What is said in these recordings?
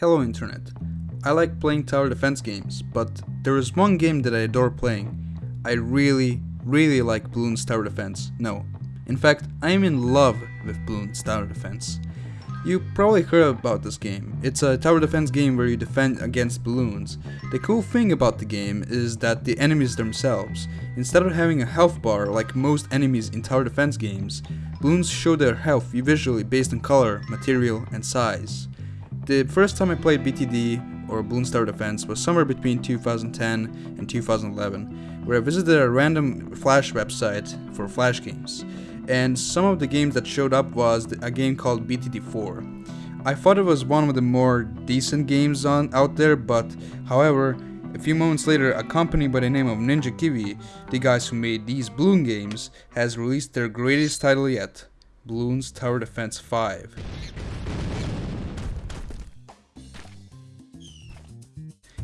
Hello Internet. I like playing tower defense games, but there is one game that I adore playing. I really, really like Bloons Tower Defense. No. In fact, I am in love with Bloons Tower Defense. You probably heard about this game. It's a tower defense game where you defend against balloons. The cool thing about the game is that the enemies themselves, instead of having a health bar like most enemies in tower defense games, balloons show their health visually based on color, material, and size. The first time I played BTD or Bloons Tower Defense was somewhere between 2010 and 2011, where I visited a random Flash website for Flash games, and some of the games that showed up was a game called BTD4. I thought it was one of the more decent games on out there, but however, a few moments later, a company by the name of Ninja Kiwi, the guys who made these Bloons games, has released their greatest title yet, Bloons Tower Defense 5.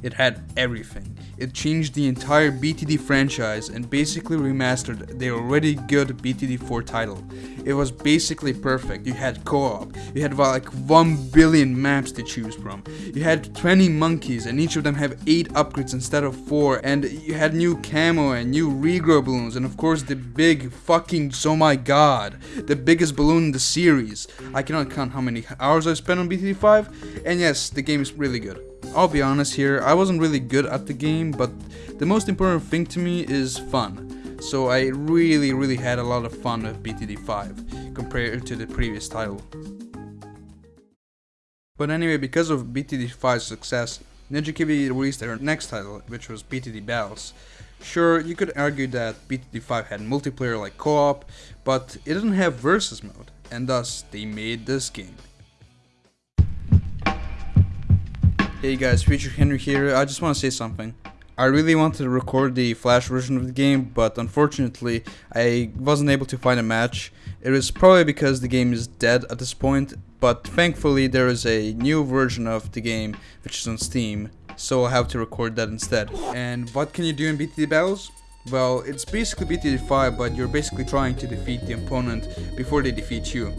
It had everything. It changed the entire BTD franchise and basically remastered the already good BTD 4 title. It was basically perfect. You had co-op, you had like 1 billion maps to choose from, you had 20 monkeys and each of them have 8 upgrades instead of 4 and you had new camo and new regrow balloons and of course the big fucking, oh my god, the biggest balloon in the series. I cannot count how many hours I spent on BTD 5 and yes, the game is really good. I'll be honest here, I wasn't really good at the game, but the most important thing to me is fun. So I really really had a lot of fun with BTD 5 compared to the previous title. But anyway, because of BTD 5's success, Ninja Kiwi released their next title, which was BTD Battles. Sure, you could argue that BTD 5 had multiplayer like co-op, but it didn't have versus mode, and thus they made this game. Hey guys, Future Henry here. I just want to say something. I really wanted to record the Flash version of the game, but unfortunately, I wasn't able to find a match. It was probably because the game is dead at this point, but thankfully there is a new version of the game which is on Steam, so I'll have to record that instead. And what can you do in BTD battles? Well, it's basically BTD 5, but you're basically trying to defeat the opponent before they defeat you.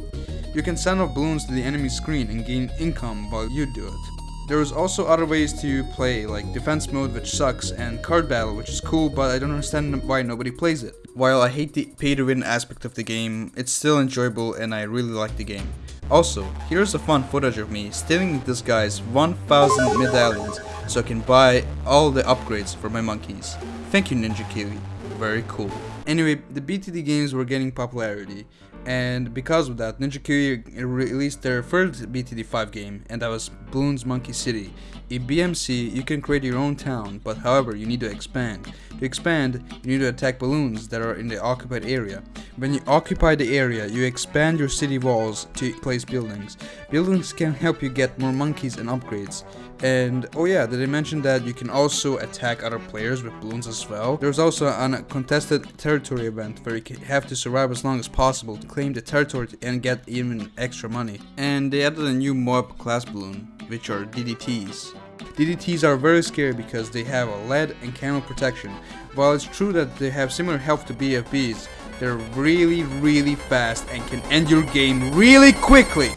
You can send off balloons to the enemy screen and gain income while you do it. There is also other ways to play, like defense mode which sucks, and card battle which is cool, but I don't understand why nobody plays it. While I hate the pay to win aspect of the game, it's still enjoyable and I really like the game. Also, here's a fun footage of me stealing this guy's 1000 medallions so I can buy all the upgrades for my monkeys. Thank you Ninja Kiwi, very cool. Anyway, the BTD games were getting popularity, and because of that, Ninja Kiwi released their first BTD5 game, and that was Bloons Monkey City. In BMC, you can create your own town, but however, you need to expand. To expand, you need to attack balloons that are in the occupied area. When you occupy the area, you expand your city walls to place buildings. Buildings can help you get more monkeys and upgrades. And oh yeah, did I mention that you can also attack other players with balloons as well? There's also a contested territory event where you have to survive as long as possible to claim the territory and get even extra money. And they added a new Moab class balloon, which are DDTs. DDTs are very scary because they have a lead and camo protection. While it's true that they have similar health to BFBs, they're really really fast and can end your game really quickly.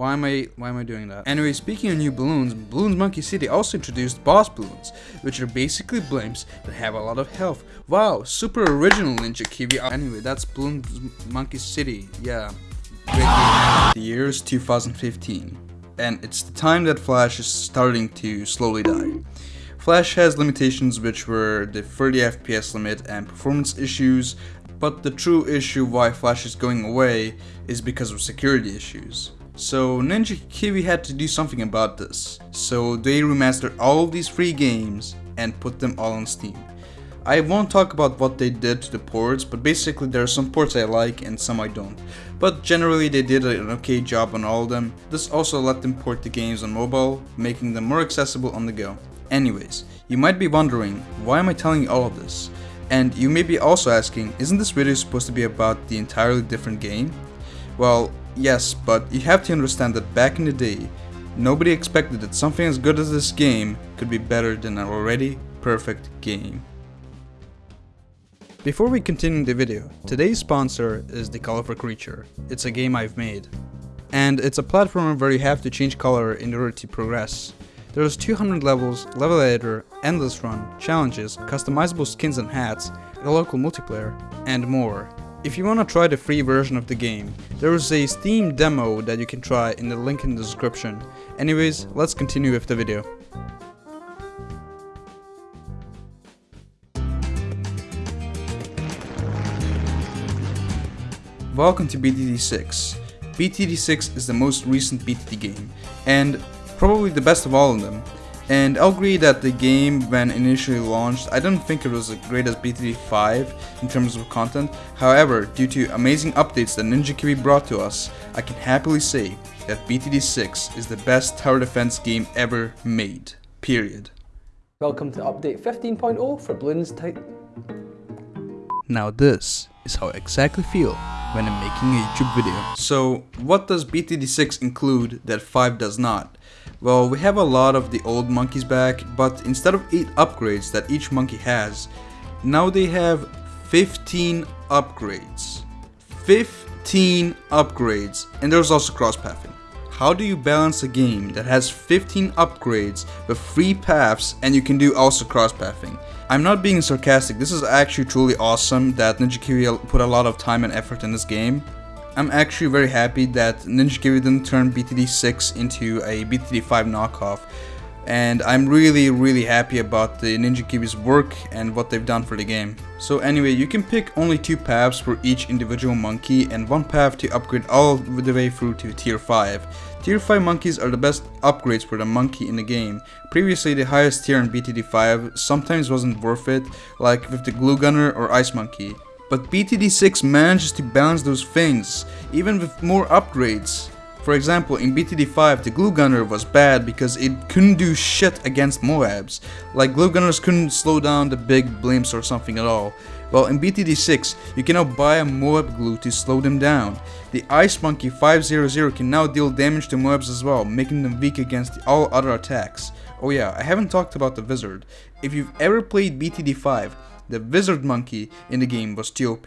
Why am I why am I doing that? Anyway, speaking of new balloons, Bloons Monkey City also introduced boss balloons, which are basically blimps that have a lot of health. Wow, super original Ninja Kiwi. Anyway, that's Bloons Monkey City. Yeah. The year is 2015, and it's the time that Flash is starting to slowly die. Flash has limitations which were the 30 FPS limit and performance issues, but the true issue why Flash is going away is because of security issues. So Ninja Kiwi had to do something about this, so they remastered all these free games and put them all on Steam. I won't talk about what they did to the ports, but basically there are some ports I like and some I don't. But generally they did an okay job on all of them. This also let them port the games on mobile, making them more accessible on the go. Anyways, you might be wondering, why am I telling you all of this? And you may be also asking, isn't this video supposed to be about the entirely different game? Well, Yes, but you have to understand that back in the day, nobody expected that something as good as this game could be better than an already perfect game. Before we continue the video, today's sponsor is The Colorful Creature. It's a game I've made. And it's a platformer where you have to change color in order to progress. There's 200 levels, level editor, endless run, challenges, customizable skins and hats, a local multiplayer, and more. If you wanna try the free version of the game, there is a Steam demo that you can try in the link in the description. Anyways, let's continue with the video. Welcome to BTD6. BTD6 is the most recent BTD game, and probably the best of all of them. And I'll agree that the game, when initially launched, I don't think it was as great as BTD 5 in terms of content. However, due to amazing updates that Ninja Kiwi brought to us, I can happily say that BTD 6 is the best tower defense game ever made. Period. Welcome to update 15.0 for Bloons Type. Now this is how I exactly feel when I'm making a YouTube video. So what does BTD6 include that 5 does not? Well, we have a lot of the old monkeys back, but instead of 8 upgrades that each monkey has, now they have 15 upgrades. 15 upgrades, and there's also cross-pathing. How do you balance a game that has 15 upgrades with 3 paths and you can do also cross-pathing? I'm not being sarcastic, this is actually truly awesome that Ninja Kiwi put a lot of time and effort in this game. I'm actually very happy that Ninja Kiwi didn't turn BTD 6 into a BTD 5 knockoff and I'm really really happy about the Ninja Kiwi's work and what they've done for the game. So anyway, you can pick only two paths for each individual monkey and one path to upgrade all the way through to tier 5. Tier 5 monkeys are the best upgrades for the monkey in the game. Previously the highest tier in BTD 5 sometimes wasn't worth it, like with the glue gunner or ice monkey. But BTD 6 manages to balance those things, even with more upgrades. For example, in BTD5, the Glue Gunner was bad because it couldn't do shit against Moabs. Like, Glue Gunners couldn't slow down the big blimps or something at all. Well, in BTD6, you can now buy a Moab glue to slow them down. The Ice Monkey 500 can now deal damage to Moabs as well, making them weak against all other attacks. Oh yeah, I haven't talked about the Wizard. If you've ever played BTD5, the Wizard Monkey in the game was TOP,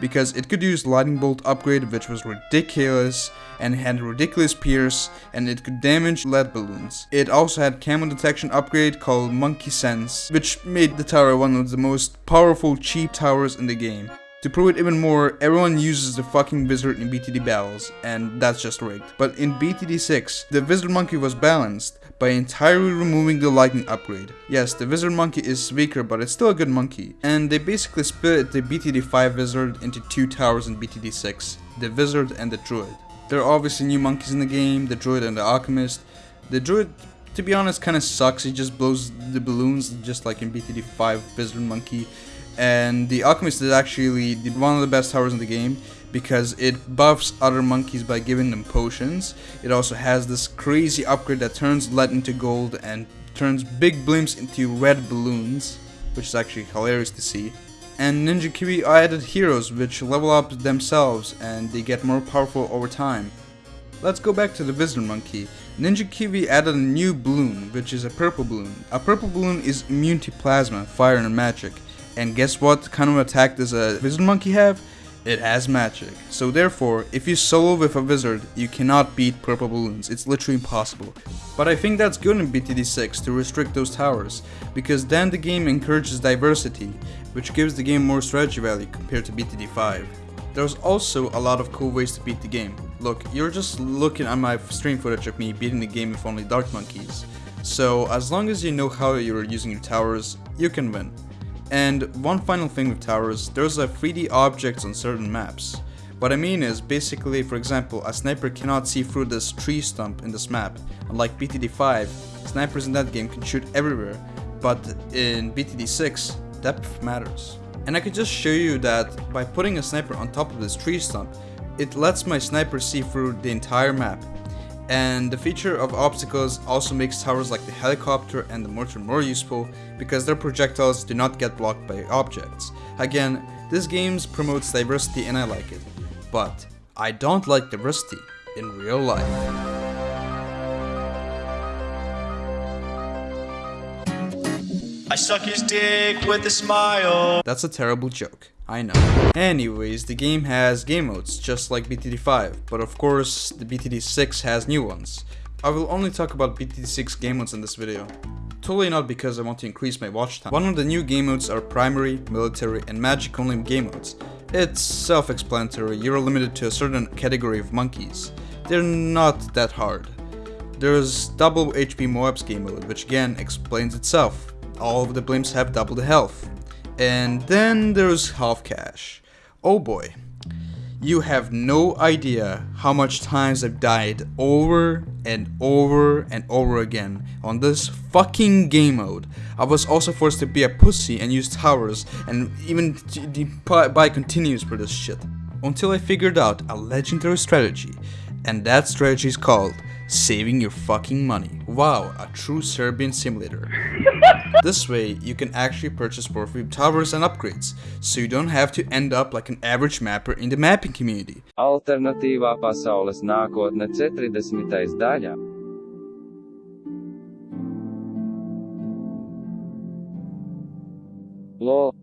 because it could use Lightning Bolt upgrade which was ridiculous and had ridiculous pierce and it could damage lead balloons. It also had camo detection upgrade called Monkey Sense, which made the tower one of the most powerful cheap towers in the game. To prove it even more, everyone uses the fucking wizard in BTD battles, and that's just rigged. But in BTD 6, the wizard monkey was balanced, by entirely removing the lightning upgrade. Yes, the wizard monkey is weaker, but it's still a good monkey. And they basically split the BTD5 wizard into two towers in BTD6, the wizard and the druid. There are obviously new monkeys in the game, the druid and the alchemist. The druid, to be honest, kind of sucks, he just blows the balloons just like in BTD5 wizard monkey. And the alchemist is actually one of the best towers in the game because it buffs other monkeys by giving them potions. It also has this crazy upgrade that turns lead into gold and turns big blimps into red balloons, which is actually hilarious to see. And Ninja Kiwi added heroes which level up themselves and they get more powerful over time. Let's go back to the Wizard Monkey. Ninja Kiwi added a new balloon, which is a purple balloon. A purple balloon is immune to plasma, fire and magic. And guess what kind of attack does a Wizard Monkey have? It has magic. So therefore, if you solo with a wizard, you cannot beat purple balloons. It's literally impossible. But I think that's good in BTD6 to restrict those towers, because then the game encourages diversity, which gives the game more strategy value compared to BTD5. There's also a lot of cool ways to beat the game. Look, you're just looking at my stream footage of me beating the game with only Dart Monkeys. So as long as you know how you're using your towers, you can win. And one final thing with towers, there's a 3D objects on certain maps. What I mean is, basically, for example, a sniper cannot see through this tree stump in this map. Unlike BTD5, snipers in that game can shoot everywhere, but in BTD6, depth matters. And I could just show you that by putting a sniper on top of this tree stump, it lets my sniper see through the entire map and the feature of obstacles also makes towers like the helicopter and the mortar more useful because their projectiles do not get blocked by objects. Again, this game promotes diversity and I like it, but I don't like diversity in real life. I suck his dick with a smile. That's a terrible joke. I know. Anyways, the game has game modes, just like BTD5, but of course, the BTD6 has new ones. I will only talk about BTD6 game modes in this video. Totally not because I want to increase my watch time. One of the new game modes are primary, military, and magic only game modes. It's self-explanatory, you're limited to a certain category of monkeys. They're not that hard. There's double HP Moabs game mode, which again explains itself. All of the blimps have double the health. And then there's half cash. Oh boy. You have no idea how much times I've died over and over and over again on this fucking game mode. I was also forced to be a pussy and use towers and even buy continues for this shit. Until I figured out a legendary strategy and that strategy is called saving your fucking money. Wow, a true Serbian simulator. this way, you can actually purchase worthy towers and upgrades, so you don't have to end up like an average mapper in the mapping community. Alternatīvā pasaules nākotne 40. daļa. LOL.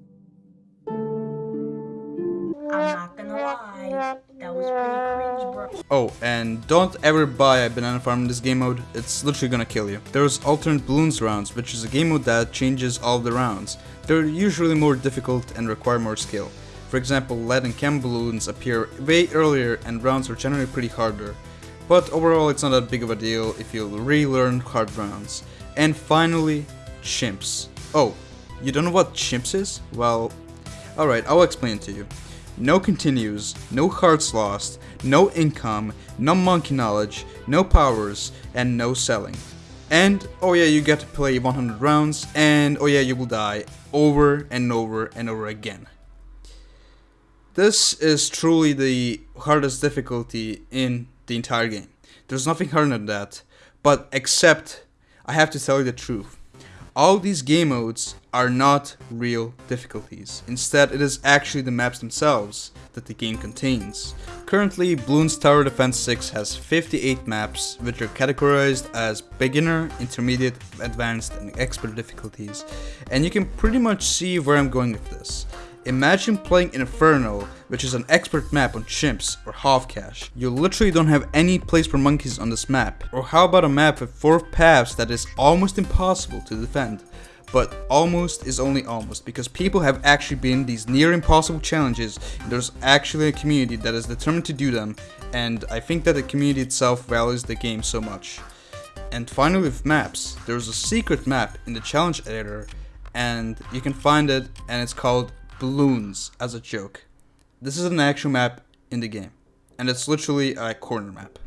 I'm not gonna lie, that was pretty cringe, bro. Oh, and don't ever buy a banana farm in this game mode, it's literally gonna kill you. There's alternate balloons rounds, which is a game mode that changes all the rounds. They're usually more difficult and require more skill. For example, lead and chem balloons appear way earlier and rounds are generally pretty harder. But overall it's not that big of a deal if you relearn hard rounds. And finally, chimps. Oh, you don't know what chimps is? Well, alright, I'll explain to you no continues, no hearts lost, no income, no monkey knowledge, no powers, and no selling. And, oh yeah, you get to play 100 rounds, and oh yeah, you will die over and over and over again. This is truly the hardest difficulty in the entire game. There's nothing harder than that, but except, I have to tell you the truth. All these game modes are not real difficulties. Instead, it is actually the maps themselves that the game contains. Currently, Bloons Tower Defense 6 has 58 maps, which are categorized as beginner, intermediate, advanced, and expert difficulties. And you can pretty much see where I'm going with this. Imagine playing Inferno, which is an expert map on chimps or half cash. You literally don't have any place for monkeys on this map. Or how about a map with 4 paths that is almost impossible to defend? But almost is only almost because people have actually been these near impossible challenges there's actually a community that is determined to do them and I think that the community itself values the game so much. And finally with maps, there's a secret map in the challenge editor and you can find it and it's called Blons as a joke. This is an actual map in the game, and it's literally a corner map.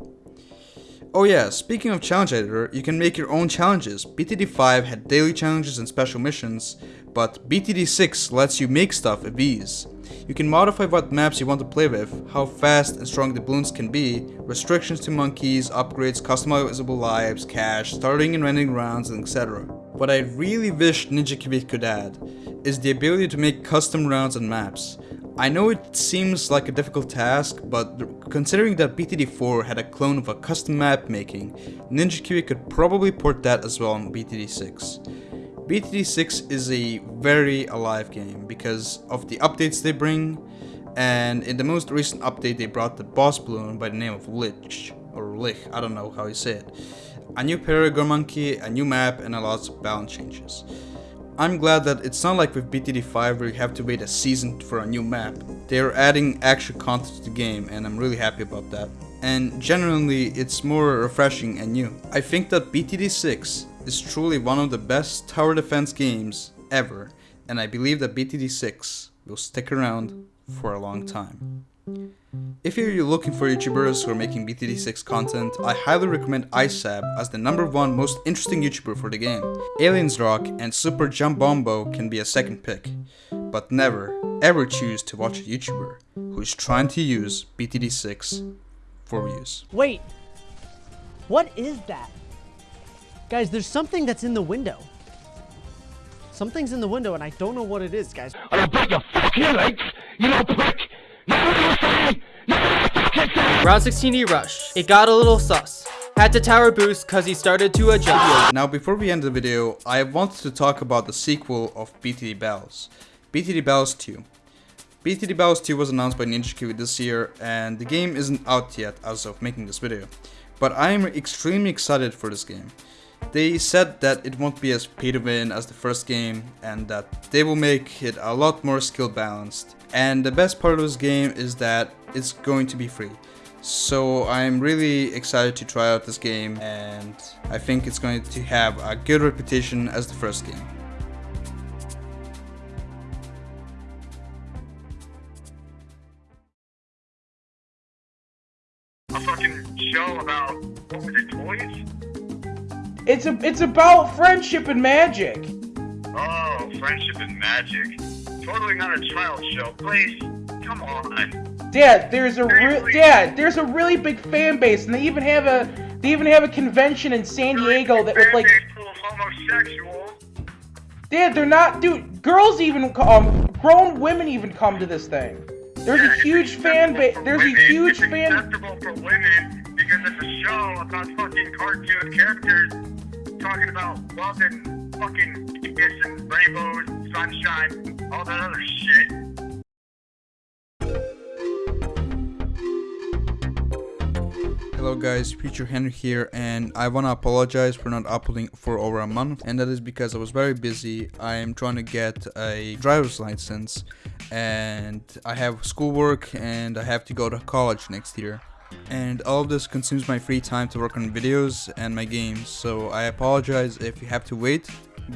Oh yeah, speaking of challenge editor, you can make your own challenges. BTD5 had daily challenges and special missions, but BTD6 lets you make stuff with ease. You can modify what maps you want to play with, how fast and strong the balloons can be, restrictions to monkeys, upgrades, customizable lives, cash, starting and ending rounds, etc. What I really wish Ninja Kiwi could add is the ability to make custom rounds and maps. I know it seems like a difficult task, but considering that BTD4 had a clone of a custom map making, Ninja Kiwi could probably port that as well on BTD6. BTD6 is a very alive game because of the updates they bring, and in the most recent update they brought the boss balloon by the name of Lich, or Lich, I don't know how you say it. A new Paragon Monkey, a new map, and a lot of balance changes. I'm glad that it's not like with BTD5 where you have to wait a season for a new map. They are adding extra content to the game and I'm really happy about that. And generally, it's more refreshing and new. I think that BTD6 is truly one of the best tower defense games ever and I believe that BTD6 will stick around for a long time. If you're looking for YouTubers who are making BTD6 content, I highly recommend ISAB as the number one most interesting YouTuber for the game. Aliens Rock and Super Jump Bombo can be a second pick, but never ever choose to watch a YouTuber who is trying to use BTD6 for views. Wait, what is that? Guys, there's something that's in the window. Something's in the window and I don't know what it is, guys. I'll break your fucking legs, you little prick! Round 16 E rush. It got a little sus. Had to tower boost cause he started to adjust. Now before we end the video, I wanted to talk about the sequel of BTD Battles. BTD Battles 2. BTD Battles 2 was announced by Ninja Kiwi this year and the game isn't out yet as of making this video. But I am extremely excited for this game. They said that it won't be as pay to win as the first game and that they will make it a lot more skill balanced. And the best part of this game is that it's going to be free. So I'm really excited to try out this game and I think it's going to have a good reputation as the first game. A fucking show about, what was it, toys? It's a it's about friendship and magic. Oh, friendship and magic. Totally not a child show. Please, come on. Dad, there's a Seriously? dad. There's a really big fan base, and they even have a they even have a convention in San Diego that with like Fan-base full of homosexuals. dad. They're not dude. Girls even um grown women even come to this thing. There's Yeah, a huge fan base. There's a huge it's fan. acceptable for women because it's a show about fucking cartoon characters talking about love and fucking kiss and rainbows, sunshine, all that other shit. Hello guys, Future Henry here and I wanna apologize for not uploading for over a month and that is because I was very busy. I am trying to get a driver's license and I have schoolwork and I have to go to college next year. And all of this consumes my free time to work on videos and my games so I apologize if you have to wait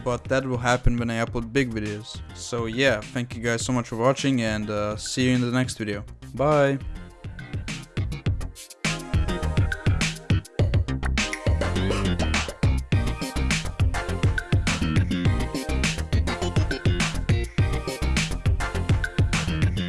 but that will happen when I upload big videos. So yeah, thank you guys so much for watching and uh, see you in the next video. Bye!